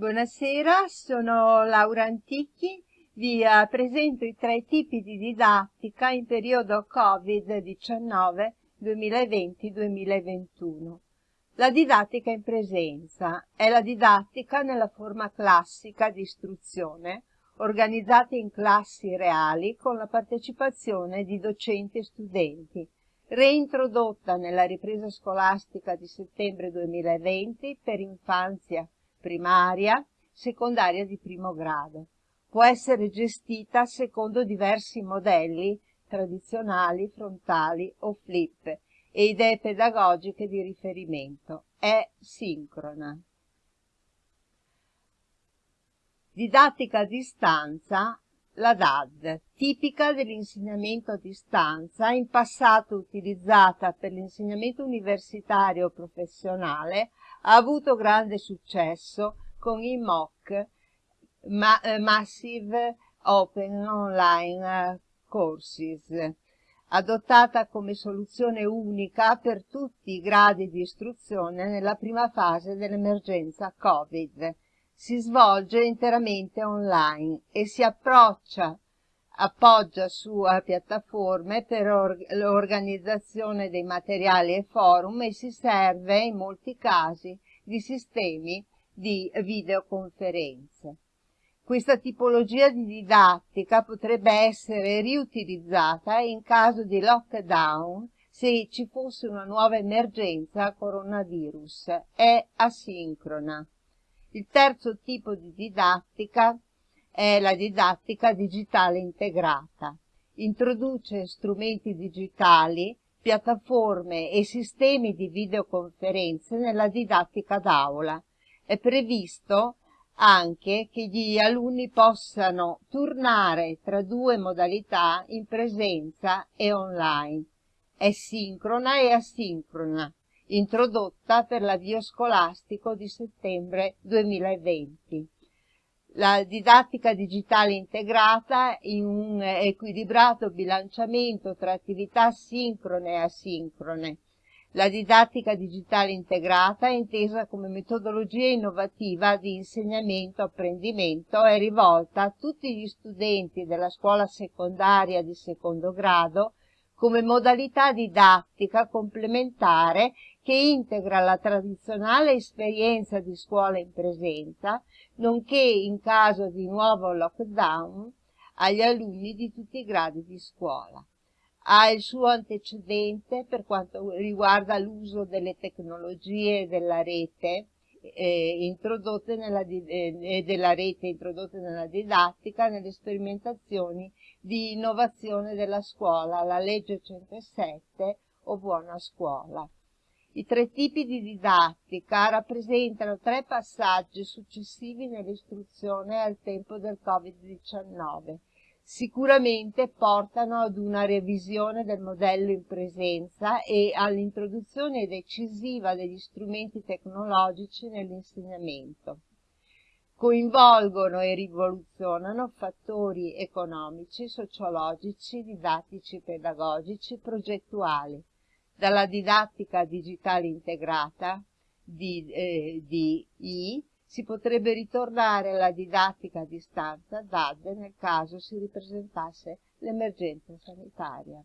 Buonasera, sono Laura Antichi, vi eh, presento i tre tipi di didattica in periodo Covid-19 2020-2021. La didattica in presenza è la didattica nella forma classica di istruzione, organizzata in classi reali con la partecipazione di docenti e studenti, reintrodotta nella ripresa scolastica di settembre 2020 per infanzia primaria, secondaria di primo grado. Può essere gestita secondo diversi modelli tradizionali, frontali o flip e idee pedagogiche di riferimento. È sincrona. Didattica a distanza, la DAD, tipica dell'insegnamento a distanza, in passato utilizzata per l'insegnamento universitario professionale, ha avuto grande successo con i MOOC, ma, eh, Massive Open Online eh, Courses, adottata come soluzione unica per tutti i gradi di istruzione nella prima fase dell'emergenza Covid. Si svolge interamente online e si approccia appoggia su piattaforme per l'organizzazione dei materiali e forum e si serve in molti casi di sistemi di videoconferenze. Questa tipologia di didattica potrebbe essere riutilizzata in caso di lockdown se ci fosse una nuova emergenza coronavirus. È asincrona. Il terzo tipo di didattica è la didattica digitale integrata. Introduce strumenti digitali, piattaforme e sistemi di videoconferenze nella didattica d'aula. È previsto anche che gli alunni possano turnare tra due modalità in presenza e online. È sincrona e asincrona, introdotta per l'avvio scolastico di settembre 2020 la didattica digitale integrata in un equilibrato bilanciamento tra attività sincrone e asincrone. La didattica digitale integrata è intesa come metodologia innovativa di insegnamento-apprendimento è rivolta a tutti gli studenti della scuola secondaria di secondo grado come modalità didattica complementare che integra la tradizionale esperienza di scuola in presenza, nonché in caso di nuovo lockdown agli alunni di tutti i gradi di scuola. Ha il suo antecedente per quanto riguarda l'uso delle tecnologie della rete eh, introdotte nella, eh, della rete introdotte nella didattica nelle sperimentazioni di innovazione della scuola, la legge 107 o buona scuola. I tre tipi di didattica rappresentano tre passaggi successivi nell'istruzione al tempo del Covid-19 sicuramente portano ad una revisione del modello in presenza e all'introduzione decisiva degli strumenti tecnologici nell'insegnamento. Coinvolgono e rivoluzionano fattori economici, sociologici, didattici, pedagogici, progettuali, dalla didattica digitale integrata, di, eh, di I, si potrebbe ritornare alla didattica a distanza DAD nel caso si ripresentasse l'emergenza sanitaria.